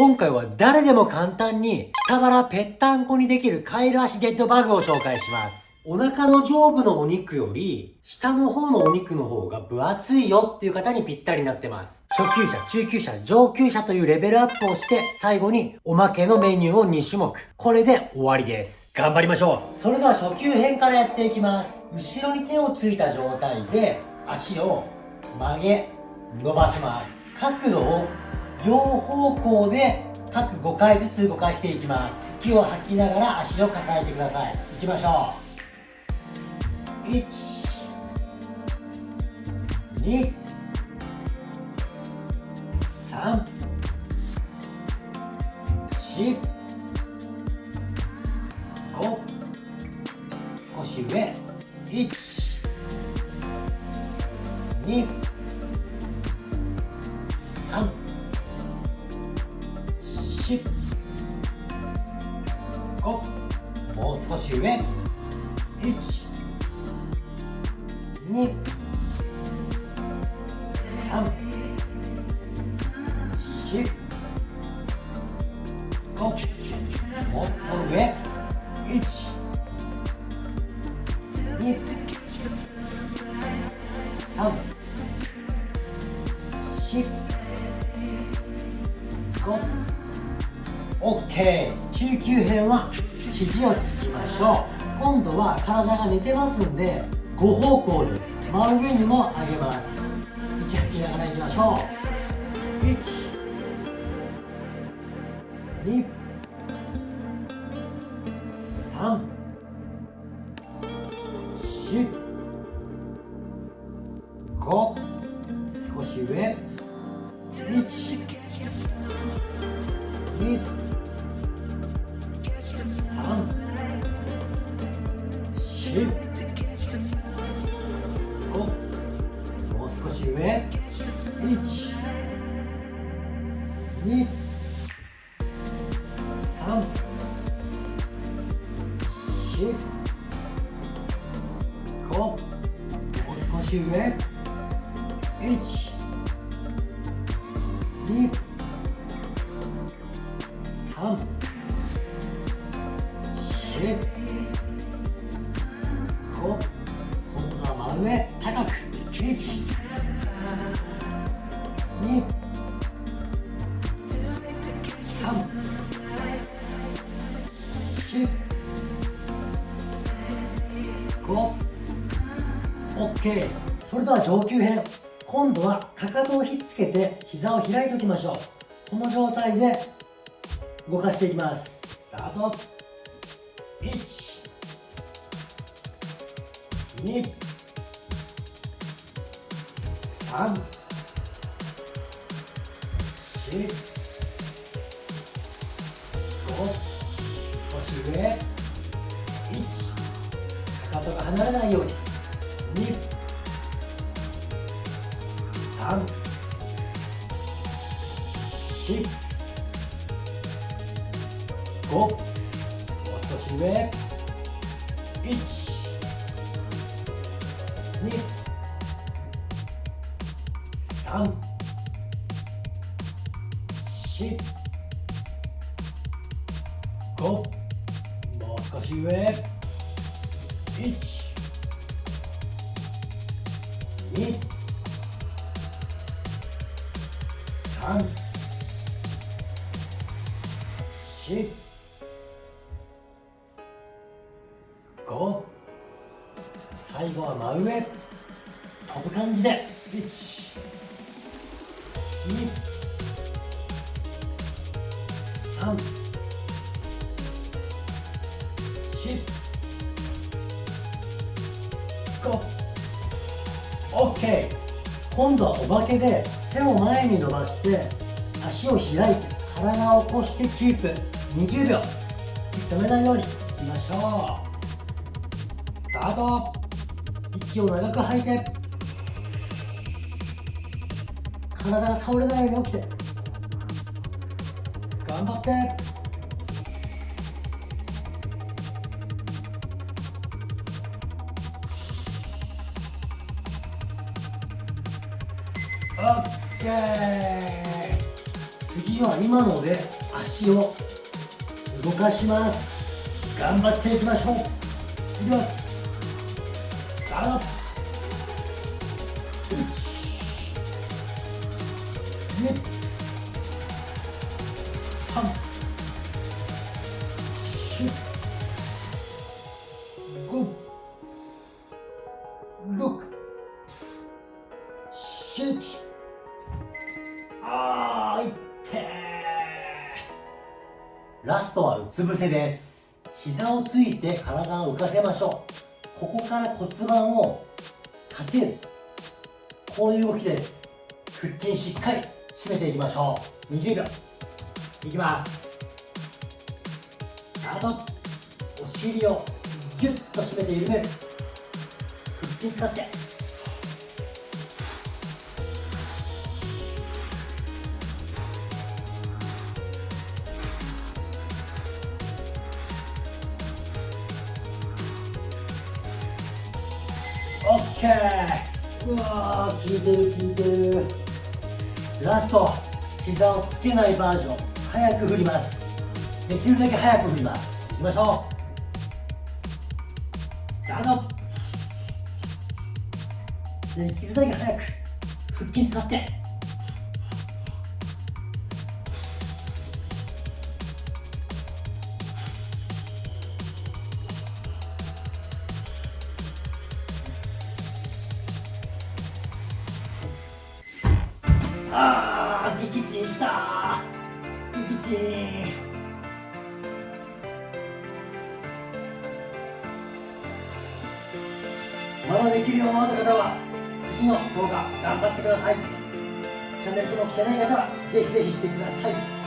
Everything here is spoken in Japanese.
今回は誰でも簡単に下腹ぺったんこにできるカエル足デッドバグを紹介します。お腹の上部のお肉より、下の方のお肉の方が分厚いよっていう方にぴったりになってます。初級者、中級者、上級者というレベルアップをして、最後におまけのメニューを2種目。これで終わりです。頑張りましょう。それでは初級編からやっていきます。後ろに手をついた状態で、足を曲げ、伸ばします。角度を両方向で各5回ずつ動かしていきます。息を吐きながら足を抱えてください。いきましょう1 2 3 4 5少し上。1 2 3 5もう少し上。1 2 3 4 5もっと上。1中級編は肘をつきましょう今度は体が寝てますんで5方向で真上にも上げます。息吐きながらいきましょう1 2 3 4 5少し上1 2 2 3 4 5もう少し上。1 2 OK それでは上級編今度はかかとをひっつけて膝を開いておきましょうこの状態で動かしていきますスタート1 2 3 4 5少し上1かかとが離れないように5もう少し上1 2 3 4 5もう少し上1 2 3 4 5最後は真上。飛ぶ感じで。1 2 3 OK 今度はお化けで手を前に伸ばして足を開いて体を起こしてキープ。20秒。止めないようにいきましょう。スタート。息を長く吐いて。体が倒れないように起きて。頑張って。OK 次は今ので足を動かします。頑張っていきまし。ょういきますスタート1 2 3 4 5 6 7あーいってラストはうつ伏せです。膝をついて体を浮かせましょう。ここから骨盤を立てる。こういう動きです。腹筋しっかり締めていきましょう。20秒。いきます。スタート。お尻をギュッと締めて緩める。腹筋使って。オッケー。うわー効いてる効いてる。ラスト膝をつけないバージョン。早く振ります。できるだけ早く振ります。いきましょう。スタート。できるだけ早く。腹筋使って。あー撃沈した。撃沈。まだできるよーった方は次の動画頑張ってください。チャンネル登録してない方はぜひぜひしてください。